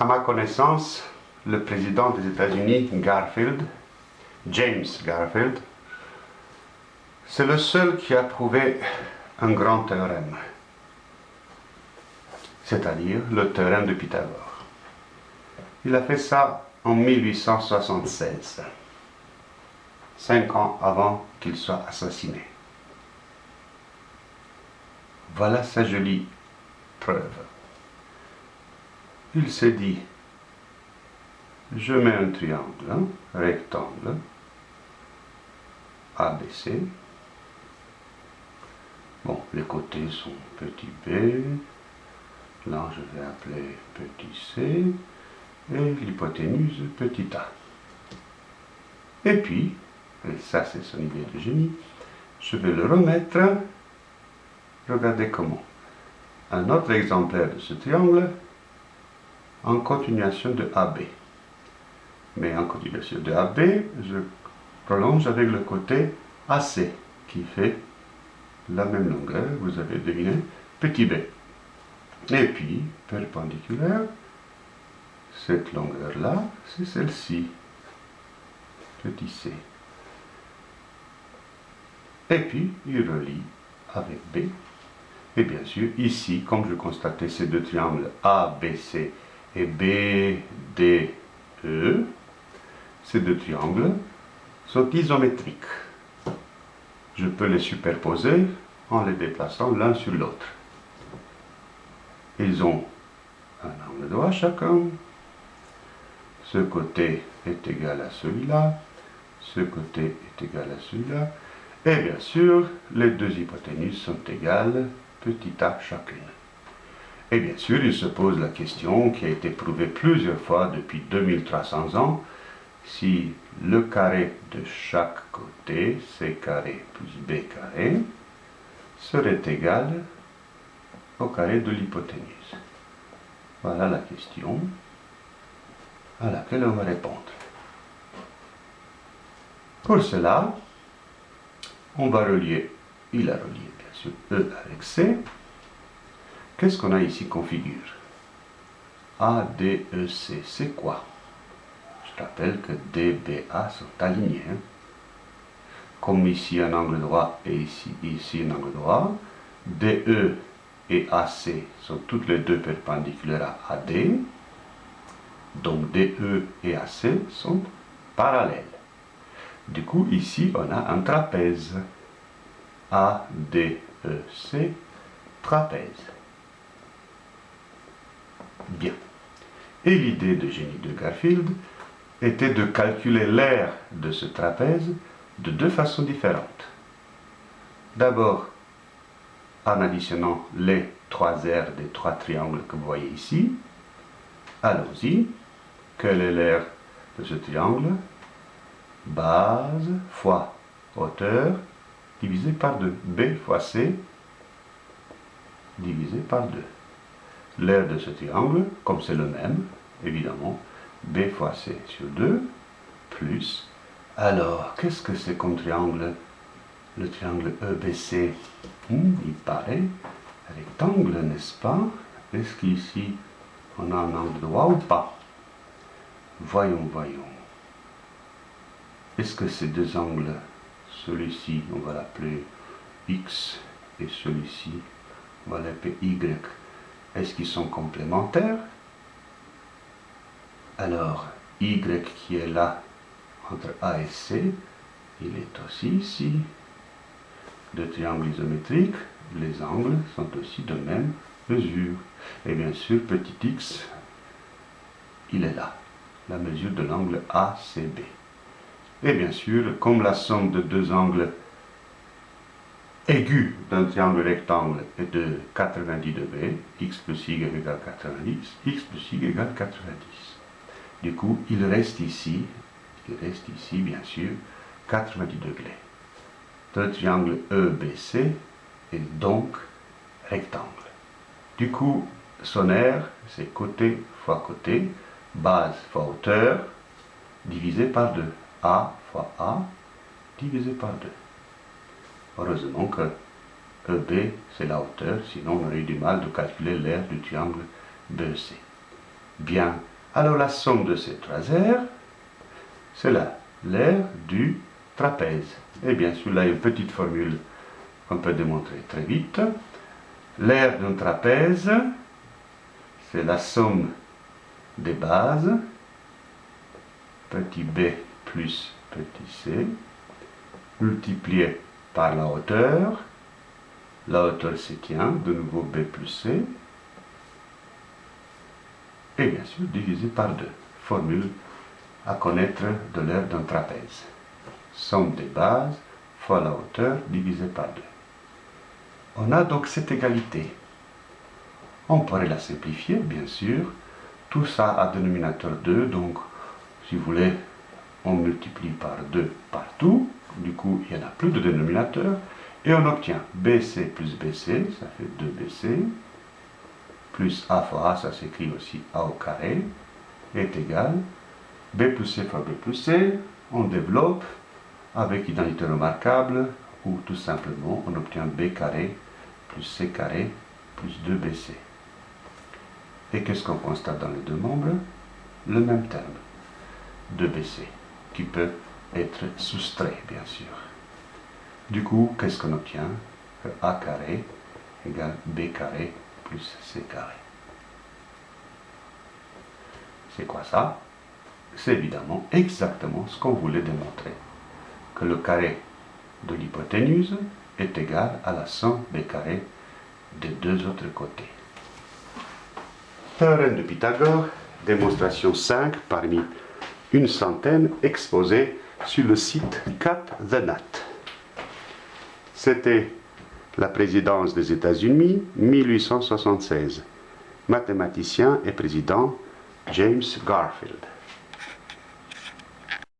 À ma connaissance, le président des États-Unis, Garfield, James Garfield, c'est le seul qui a prouvé un grand théorème, c'est-à-dire le théorème de Pythagore. Il a fait ça en 1876, cinq ans avant qu'il soit assassiné. Voilà sa jolie preuve. Il s'est dit, je mets un triangle, un rectangle, ABC. Bon, les côtés sont petit b, là je vais appeler petit c, et l'hypoténuse petit a. Et puis, et ça c'est son idée de génie, je vais le remettre, regardez comment. Un autre exemplaire de ce triangle en continuation de AB. Mais en continuation de AB, je prolonge avec le côté AC qui fait la même longueur, vous avez deviné, petit b. Et puis, perpendiculaire, cette longueur-là, c'est celle-ci, petit c. Et puis, il relie avec B. Et bien sûr, ici, comme je constatais ces deux triangles ABC et BDE, ces deux triangles sont isométriques. Je peux les superposer en les déplaçant l'un sur l'autre. Ils ont un angle droit chacun. Ce côté est égal à celui-là. Ce côté est égal à celui-là. Et bien sûr, les deux hypoténuses sont égales, petit a chacune. Et bien sûr, il se pose la question qui a été prouvée plusieurs fois depuis 2300 ans, si le carré de chaque côté, c carré plus b carré, serait égal au carré de l'hypoténuse. Voilà la question à laquelle on va répondre. Pour cela, on va relier, il a relié bien sûr E avec C. Qu'est-ce qu'on a ici configure A, D, E, C, c'est quoi? Je rappelle que D, B, A sont alignés. Hein. Comme ici un angle droit et ici, ici un angle droit, DE et AC sont toutes les deux perpendiculaires à AD. Donc DE et AC sont parallèles. Du coup, ici, on a un trapèze. ADEC, trapèze. Bien. Et l'idée de génie de Garfield était de calculer l'aire de ce trapèze de deux façons différentes. D'abord, en additionnant les trois aires des trois triangles que vous voyez ici. Allons-y. Quelle est l'aire de ce triangle? Base fois hauteur divisé par 2. B fois C divisé par 2. L'aire de ce triangle, comme c'est le même, évidemment, B fois C sur 2, plus. Alors, qu'est-ce que c'est comme triangle? Le triangle EBC, hmm, il paraît rectangle, n'est-ce pas? Est-ce qu'ici, on a un angle droit ou pas? Voyons, voyons. Est-ce que ces deux angles, celui-ci, on va l'appeler X, et celui-ci, on va l'appeler Y, est-ce qu'ils sont complémentaires? Alors, Y qui est là, entre A et C, il est aussi ici. De triangles isométriques, les angles sont aussi de même mesure. Et bien sûr, petit x, il est là, la mesure de l'angle ACB. Et bien sûr, comme la somme de deux angles aigus d'un triangle rectangle est de 90 degrés, x plus y égale 90, x plus y égale 90. Du coup, il reste ici il reste ici, bien sûr, 90 degrés. Le triangle EBC est donc rectangle. Du coup, son aire, c'est côté fois côté, base fois hauteur, divisé par 2. A fois A, divisé par 2. Heureusement que EB, c'est la hauteur, sinon on aurait eu du mal de calculer l'aire du triangle BEC. Bien, alors la somme de ces trois aires, c'est là, l'aire du trapèze. Et bien sûr, là, il y a une petite formule qu'on peut démontrer très vite. L'aire d'un trapèze, c'est la somme des bases, petit b plus petit c, multiplié par la hauteur, la hauteur c'est tient, de nouveau b plus c, et bien sûr divisé par 2. Formule à connaître de l'aire d'un trapèze. Somme des bases fois la hauteur divisé par 2. On a donc cette égalité. On pourrait la simplifier, bien sûr. Tout ça a dénominateur 2, donc si vous voulez, on multiplie par 2 partout. Du coup, il n'y en a plus de dénominateur. Et on obtient BC plus BC, ça fait 2BC, plus A fois A, ça s'écrit aussi A au carré, est égal B plus C fois B plus C. On développe avec identité remarquable, ou tout simplement on obtient B carré plus C carré plus 2BC. Et qu'est-ce qu'on constate dans les deux membres? Le même terme, 2BC, qui peut être soustrait, bien sûr. Du coup, qu'est-ce qu'on obtient? A carré égale B carré plus C carré. C'est quoi ça? C'est évidemment exactement ce qu'on voulait démontrer. Que le carré de l'hypoténuse est égal à la somme des carrés des deux autres côtés. Théorème de Pythagore, démonstration 5 parmi une centaine exposée sur le site Cat the Nat. C'était la présidence des États-Unis, 1876. Mathématicien et président James Garfield.